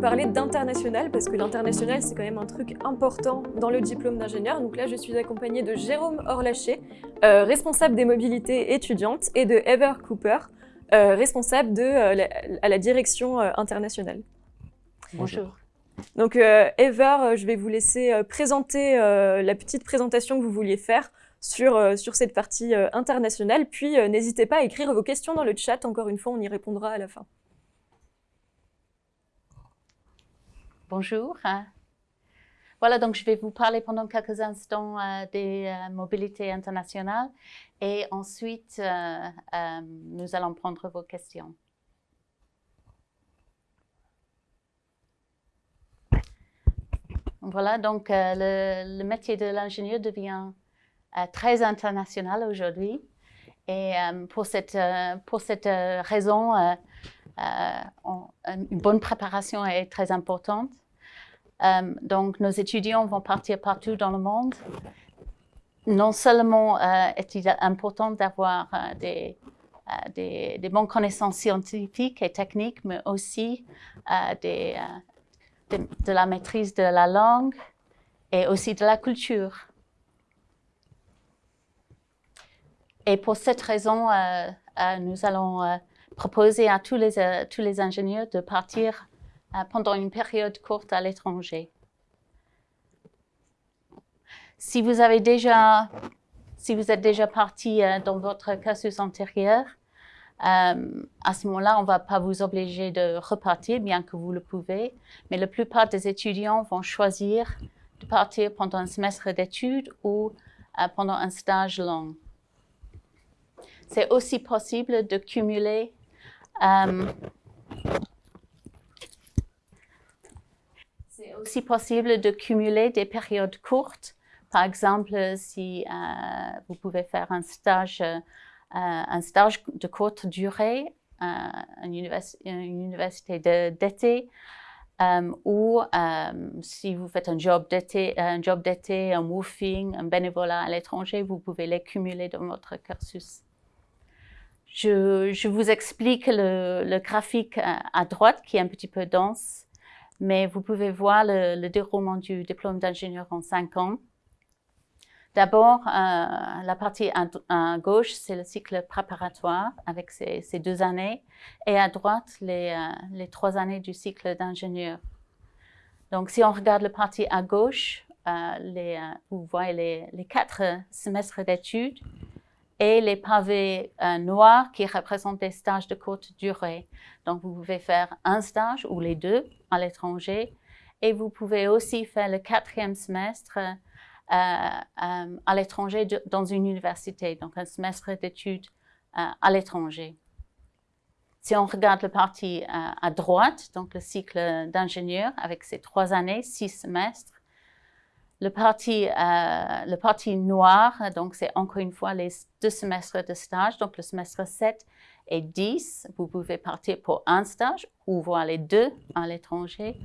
parler d'international parce que l'international c'est quand même un truc important dans le diplôme d'ingénieur. Donc là je suis accompagnée de Jérôme Orlaché, euh, responsable des mobilités étudiantes, et de Ever Cooper, euh, responsable de, euh, à la direction internationale. Bonjour. Donc Ever, je vais vous laisser présenter la petite présentation que vous vouliez faire sur, sur cette partie internationale. Puis n'hésitez pas à écrire vos questions dans le chat, encore une fois on y répondra à la fin. Bonjour. Voilà, donc je vais vous parler pendant quelques instants euh, des euh, mobilités internationales et ensuite euh, nous allons prendre vos questions. Voilà, donc le, métier de l'ingénieur devient très international aujourd'hui et pour cette, pour cette raison, une bonne préparation est très importante. Euh, donc, nos étudiants vont partir partout dans le monde. Non seulement euh, est-il important d'avoir euh, des, des, bonnes connaissances scientifiques et techniques, mais aussi de, la maîtrise de la langue et aussi de la culture. Et pour cette raison, nous allons proposer à tous les, tous les ingénieurs de partir euh, pendant une période courte à l'étranger. Si vous avez déjà, si vous êtes déjà parti euh, dans votre cursus antérieur, euh, à ce moment-là, on ne va pas vous obliger de repartir, bien que vous le pouvez, mais la plupart des étudiants vont choisir de partir pendant un semestre d'études ou pendant un stage long. C'est aussi possible de cumuler C'est aussi possible de cumuler des périodes courtes. Par exemple, si euh, vous pouvez faire un stage, euh, un stage de courte durée à une, université d'été, euh, ou si vous faites un job d'été, un job un woofing, un bénévolat à l'étranger, vous pouvez les cumuler dans votre cursus. Je, je vous explique le, le, graphique à droite qui est un petit peu dense mais vous pouvez voir le, déroulement du diplôme d'ingénieur en cinq ans. D'abord, euh, la partie à, gauche, c'est le cycle préparatoire avec ces, deux années, et à droite, les, euh, les trois années du cycle d'ingénieur. Donc, si on regarde la partie à gauche, euh, les, vous voyez les, les quatre semestres d'études et les pavés noirs qui représentent des stages de courte durée. Donc, vous pouvez faire un stage ou les deux à l'étranger. Et vous pouvez aussi faire le quatrième semestre euh, euh, à l'étranger dans une université, donc un semestre d'études euh, à l'étranger. Si on regarde le parti à droite, donc le cycle d'ingénieur avec ses trois années, six semestres, le parti, le parti noir, donc c'est encore une fois les deux semestres de stage, donc le semestre 7 et 10, vous pouvez partir pour un stage ou voir les deux à l'étranger.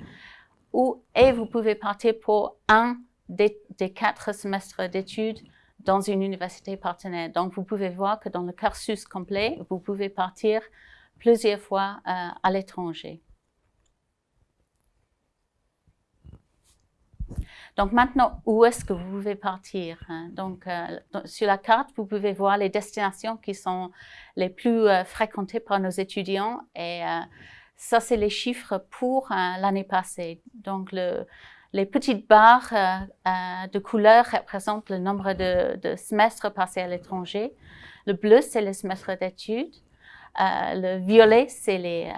Ou, et vous pouvez partir pour un des, quatre semestres d'études dans une université partenaire. Donc, vous pouvez voir que dans le cursus complet, vous pouvez partir plusieurs fois euh, à l'étranger. Donc maintenant, où est-ce que vous pouvez partir hein? Donc euh, sur la carte, vous pouvez voir les destinations qui sont les plus euh, fréquentées par nos étudiants et euh, ça, c'est les chiffres pour l'année passée. Donc les petites barres de couleur représentent le nombre de, semestres passés à l'étranger. Le bleu, c'est les semestres d'études. le violet, c'est les,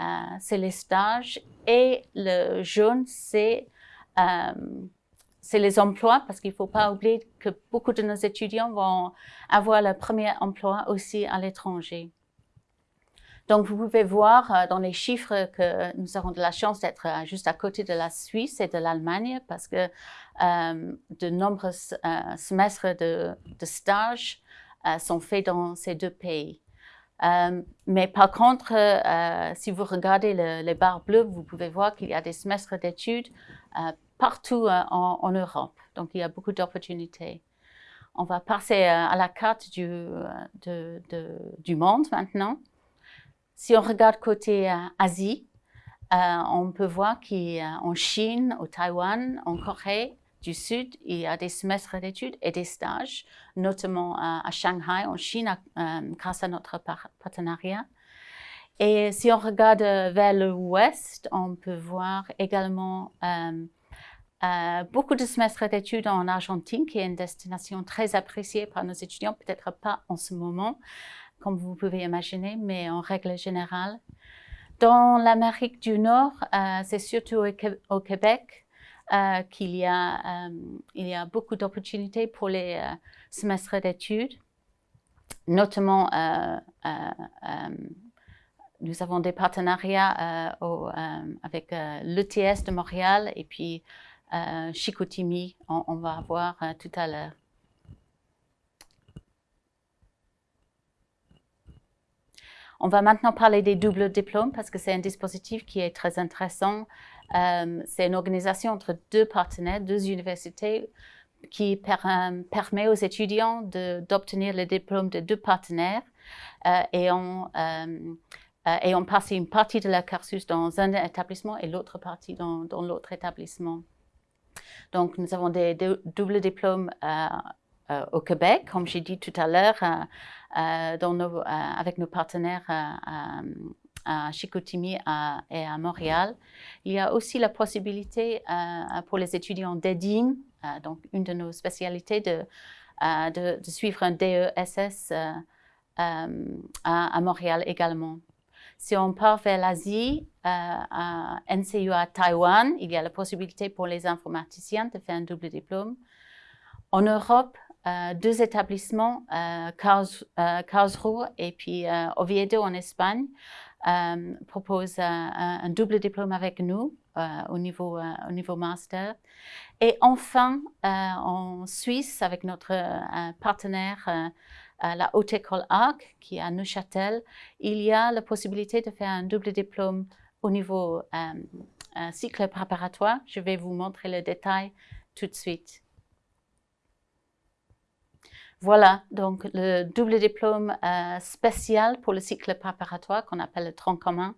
les, stages. Et le jaune, c'est c'est les emplois, parce qu'il ne faut pas oublier que beaucoup de nos étudiants vont avoir leur premier emploi aussi à l'étranger. Donc, vous pouvez voir euh, dans les chiffres que nous avons de la chance d'être euh, juste à côté de la Suisse et de l'Allemagne parce que euh, de nombreux semestres de, stage sont faits dans ces deux pays. mais par contre, si vous regardez les barres bleues, vous pouvez voir qu'il y a des semestres d'études partout euh, en, Europe. Donc, il y a beaucoup d'opportunités. On va passer euh, à la carte du, euh, du monde maintenant. Si on regarde côté Asie, on peut voir qu'en Chine, au Taïwan, en Corée du Sud, il y a des semestres d'études et des stages, notamment à Shanghai, en Chine, grâce à notre partenariat. Et si on regarde vers l'ouest, on peut voir également beaucoup de semestres d'études en Argentine, qui est une destination très appréciée par nos étudiants, peut-être pas en ce moment, comme vous pouvez imaginer, mais en règle générale. Dans l'Amérique du Nord, euh, c'est surtout au, Québec euh, qu'il y a beaucoup d'opportunités pour les semestres d'études, notamment nous avons des partenariats avec l'ETS de Montréal et puis euh, on, va voir euh, tout à l'heure. On va maintenant parler des doubles diplômes parce que c'est un dispositif qui est très intéressant. Euh, c'est une organisation entre deux partenaires, deux universités qui permet aux étudiants d'obtenir le diplôme de deux partenaires et on, et une partie de la cursus dans un établissement et l'autre partie dans l'autre établissement. Donc, nous avons des, doubles diplômes euh, euh, au Québec, comme j'ai dit tout à l'heure, euh, avec nos partenaires à Chicoutimi et à Montréal. Il y a aussi la possibilité pour les étudiants d'EDIM, donc une de nos spécialités, de, de, suivre un DESS à Montréal également. Si on part vers l'Asie, euh, à NCU à Taïwan, il y a la possibilité pour les informaticiens de faire un double diplôme. En Europe, euh, deux établissements, euh, Karlsruhe et puis Oviedo en Espagne, proposent un, double diplôme avec nous au, niveau, au niveau master. Et enfin, en Suisse, avec notre partenaire la Haute École Arc, qui est à Neuchâtel, il y a la possibilité de faire un double diplôme au niveau euh, cycle préparatoire. Je vais vous montrer le détail tout de suite. Voilà, donc le double diplôme euh, spécial pour le cycle préparatoire qu'on appelle le tronc commun.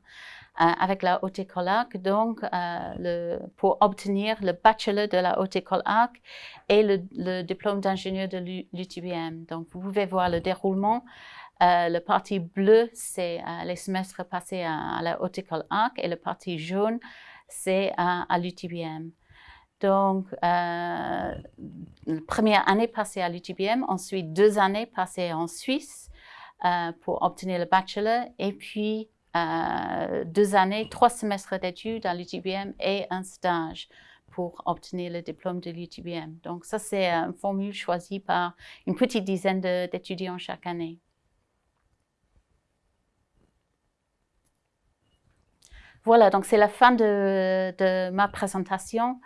Euh, avec la Haute École Arc, donc euh, pour obtenir le bachelor de la Haute École Arc et le, diplôme d'ingénieur de l'UTBM. Donc, vous pouvez voir le déroulement. Euh, le parti bleu, c'est les semestres passés à, la Haute École Arc et le parti jaune, c'est à, l'UTBM. Donc, première année passée à l'UTBM, ensuite deux années passées en Suisse pour obtenir le bachelor et puis euh, deux années, trois semestres d'études à l'UTBM et un stage pour obtenir le diplôme de l'UTBM. Donc ça, c'est une formule choisie par une petite dizaine d'étudiants chaque année. Voilà, donc c'est la fin de, ma présentation.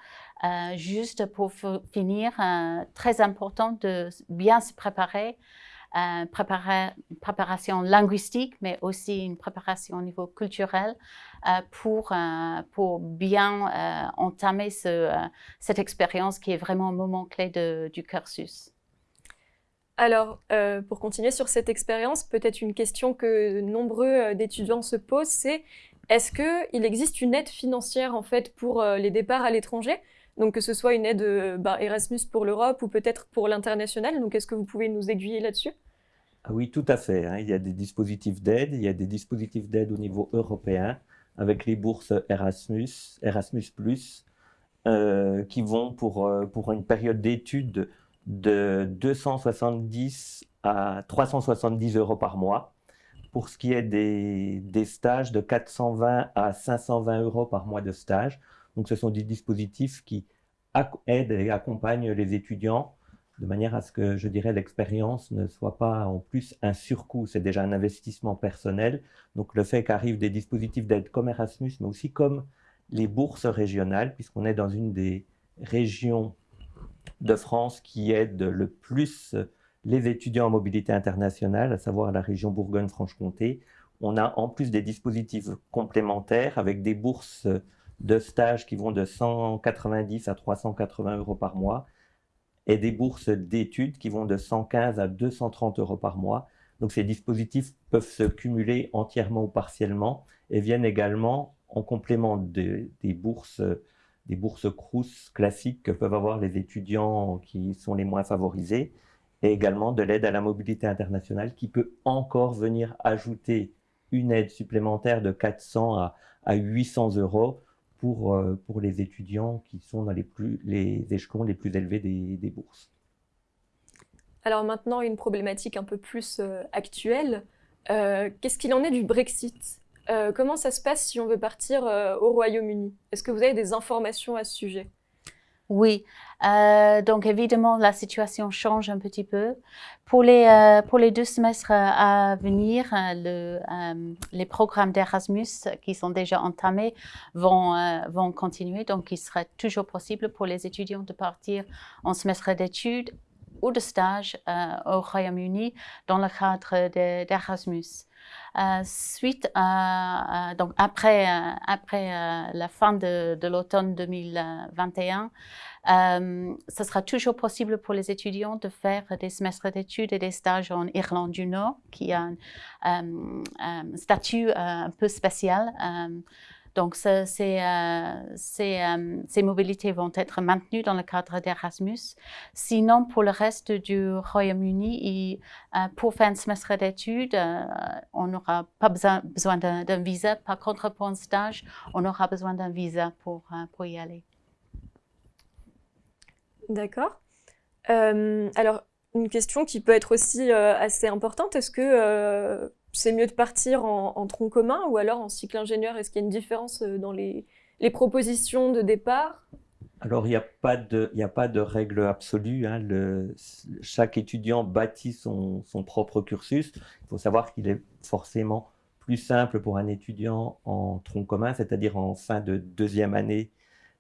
Euh, juste pour finir, euh, très important de bien se préparer euh, préparation linguistique, mais aussi une préparation au niveau culturel euh, pour, euh, pour bien entamer cette expérience qui est vraiment un moment clé du cursus. Alors, pour continuer sur cette expérience, peut-être une question que nombreux d'étudiants se posent, c'est est-ce qu'il existe une aide financière en fait pour les départs à l'étranger? Donc que ce soit une aide bah, Erasmus pour l'Europe ou peut-être pour l'international. Donc est-ce que vous pouvez nous aiguiller là-dessus? Ah oui, tout à fait. Hein. Il y a des dispositifs d'aide, il y a des dispositifs d'aide au niveau européen avec les bourses Erasmus, Erasmus+, euh, qui vont pour, euh, pour une période d'études de 270 à 370 euros par mois. Pour ce qui est des, des stages, de 420 à 520 euros par mois de stage. Donc ce sont des dispositifs qui aident et accompagnent les étudiants de manière à ce que, je dirais, l'expérience ne soit pas en plus un surcoût. C'est déjà un investissement personnel. Donc le fait qu'arrivent des dispositifs d'aide comme Erasmus, mais aussi comme les bourses régionales, puisqu'on est dans une des régions de France qui aide le plus les étudiants en mobilité internationale, à savoir la région Bourgogne-Franche-Comté. On a en plus des dispositifs complémentaires avec des bourses de stage qui vont de 190 à 380 euros par mois et des bourses d'études qui vont de 115 à 230 euros par mois. Donc ces dispositifs peuvent se cumuler entièrement ou partiellement et viennent également en complément des bourses des bourses Crous classiques que peuvent avoir les étudiants qui sont les moins favorisés, et également de l'aide à la mobilité internationale qui peut encore venir ajouter une aide supplémentaire de 400 à, 800 euros pour, euh, pour les étudiants qui sont dans les, plus, les échelons les plus élevés des, bourses. Alors maintenant, une problématique un peu plus euh, actuelle. Euh, qu'est-ce qu'il en est du Brexit? Comment ça se passe si on veut partir au Royaume-Uni? Est-ce que vous avez des informations à ce sujet? Oui, euh, donc évidemment la situation change un petit peu. Pour les, pour les deux semestres à venir, le, les programmes d'Erasmus qui sont déjà entamés vont, vont continuer. Donc il serait toujours possible pour les étudiants de partir en semestre d'études ou de stage au Royaume-Uni dans le cadre d'Erasmus. Euh, suite à, donc après, euh, après euh, la fin de, l'automne 2021, ce sera toujours possible pour les étudiants de faire des semestres d'études et des stages en Irlande du Nord, qui a un statut un peu spécial. Donc, ces, euh, euh, ces, mobilités vont être maintenues dans le cadre d'Erasmus. Sinon, pour le reste du Royaume-Uni, euh, pour faire un semestre d'études, on n'aura pas besoin, besoin d'un visa. Par contre, pour un stage, on aura besoin d'un visa pour, pour y aller. D'accord. alors, une question qui peut être aussi assez importante, est-ce que c'est mieux de partir en, tronc commun ou alors en cycle ingénieur? Est-ce qu'il y a une différence euh, dans les, propositions de départ? Alors, il n'y a, pas de, règle absolue. Hein. chaque étudiant bâtit son, propre cursus. Il faut savoir qu'il est forcément plus simple pour un étudiant en tronc commun, c'est-à-dire en fin de deuxième année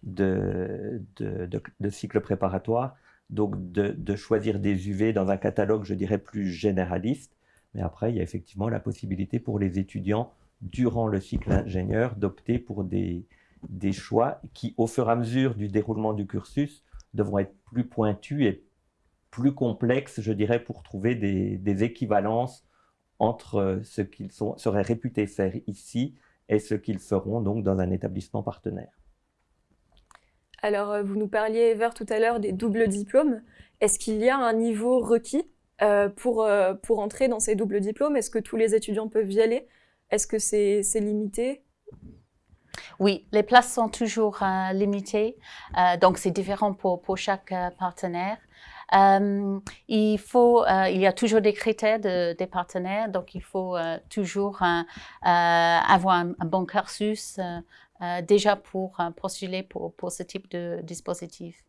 de, de, cycle préparatoire, donc de, choisir des UV dans un catalogue, je dirais, plus généraliste. Mais après, il y a effectivement la possibilité pour les étudiants, durant le cycle ingénieur, d'opter pour des, choix qui, au fur et à mesure du déroulement du cursus, devront être plus pointus et plus complexes, je dirais, pour trouver des, des équivalences entre ce qu'ils seraient réputés faire ici et ce qu'ils feront donc dans un établissement partenaire. Alors, euh, vous nous parliez, Ever, tout à l'heure des doubles diplômes. Est-ce qu'il y a un niveau requis euh, pour, euh, pour entrer dans ces doubles diplômes Est-ce que tous les étudiants peuvent y aller? Est-ce que c'est limité? Oui, les places sont toujours euh, limitées, donc c'est différent pour, pour chaque partenaire. il, faut, il y a toujours des critères de, des partenaires, donc il faut toujours avoir un, bon cursus déjà pour postuler pour, pour, ce type de dispositif.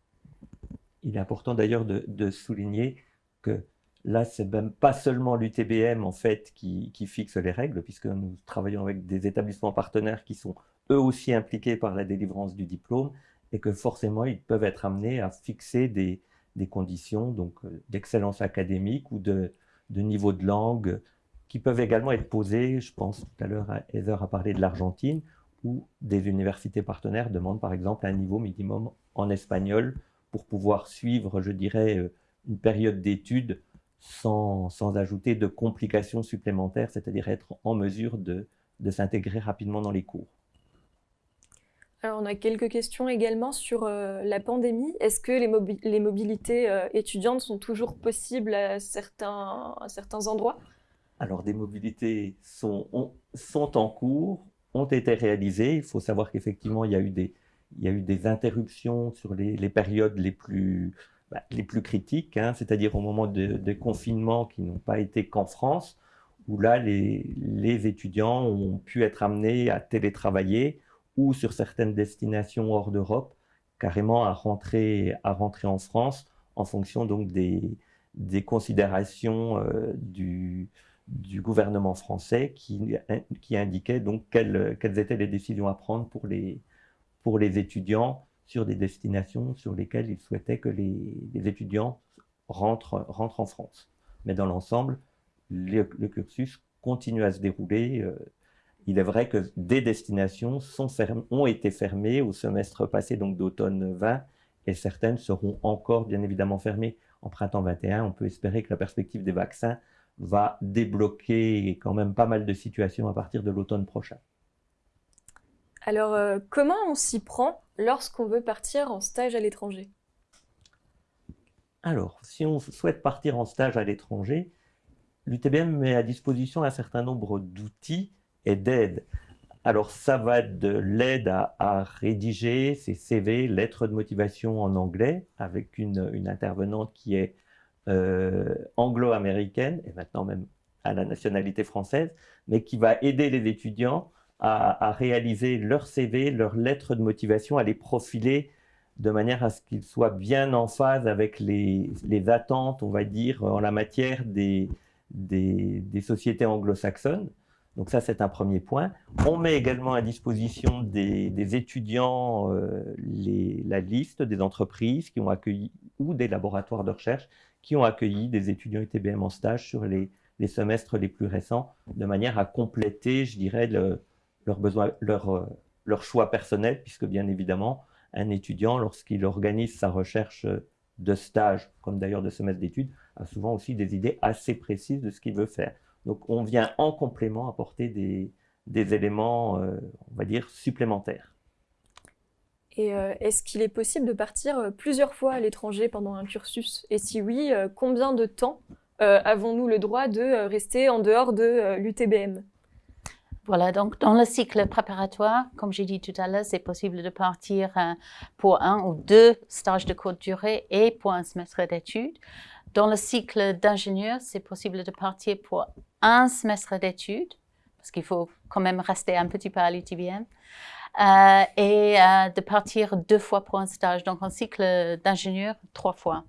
Il est important d'ailleurs de, de souligner que Là, c'est même pas seulement l'UTBM en fait qui, fixe les règles, puisque nous travaillons avec des établissements partenaires qui sont eux aussi impliqués par la délivrance du diplôme, et que forcément ils peuvent être amenés à fixer des, conditions donc euh, d'excellence académique ou de, niveau de langue qui peuvent également être posées. Je pense tout à l'heure, Heather a parlé de l'Argentine, où des universités partenaires demandent par exemple un niveau minimum en espagnol pour pouvoir suivre, je dirais, euh, une période d'études sans, ajouter de complications supplémentaires, c'est-à-dire être en mesure de, s'intégrer rapidement dans les cours. Alors, on a quelques questions également sur euh, la pandémie. Est-ce que les, mobilités euh, étudiantes sont toujours possibles à certains, endroits? Alors, des mobilités sont, en cours, ont été réalisées. Il faut savoir qu'effectivement, il, y a eu des, interruptions sur les périodes les plus, bah, les plus critiques, hein, c'est-à-dire au moment des confinements qui n'ont pas été qu'en France, où là, les, étudiants ont pu être amenés à télétravailler ou sur certaines destinations hors d'Europe, carrément à rentrer, à rentrer en France en fonction donc des, des considérations euh, du, du, gouvernement français qui, qui indiquaient donc quelles, quelles, étaient les décisions à prendre pour les, pour les étudiants sur des destinations sur lesquelles il souhaitait que les, étudiants rentrent, rentrent, en France. Mais dans l'ensemble, le, cursus continue à se dérouler. Euh, il est vrai que des destinations ont été fermées au semestre passé, donc d'automne 20, et certaines seront encore bien évidemment fermées en printemps 21. On peut espérer que la perspective des vaccins va débloquer quand même pas mal de situations à partir de l'automne prochain. Alors, euh, comment on s'y prend lorsqu'on veut partir en stage à l'étranger? Alors, si on souhaite partir en stage à l'étranger, l'UTBM met à disposition un certain nombre d'outils et d'aides. Alors, ça va de l'aide à, rédiger ses CV, lettres de motivation en anglais, avec une, intervenante qui est euh, anglo-américaine, et maintenant même à la nationalité française, mais qui va aider les étudiants à, réaliser leur CV, leurs lettres de motivation, à les profiler de manière à ce qu'ils soient bien en phase avec les, attentes, on va dire, en la matière des sociétés anglo-saxonnes. Donc ça, c'est un premier point. On met également à disposition des, étudiants euh, la liste des entreprises qui ont accueilli ou des laboratoires de recherche qui ont accueilli des étudiants UTBM en stage sur les, semestres les plus récents, de manière à compléter, je dirais, leur, besoin, leur, euh, leur choix personnel, puisque bien évidemment, un étudiant, lorsqu'il organise sa recherche de stage, comme d'ailleurs de semestre d'études, a souvent aussi des idées assez précises de ce qu'il veut faire. Donc on vient en complément apporter des, éléments, euh, on va dire, supplémentaires. Et euh, est-ce qu'il est possible de partir euh, plusieurs fois à l'étranger pendant un cursus? Et si oui, combien de temps avons-nous le droit de rester en dehors de l'UTBM voilà, donc dans le cycle préparatoire, comme j'ai dit tout à l'heure, c'est possible de partir pour un ou deux stages de courte durée et pour un semestre d'études. Dans le cycle d'ingénieur, c'est possible de partir pour un semestre d'études, parce qu'il faut quand même rester un petit peu à l'UTBM, euh, et euh, de partir deux fois pour un stage. Donc, un cycle d'ingénieur, trois fois.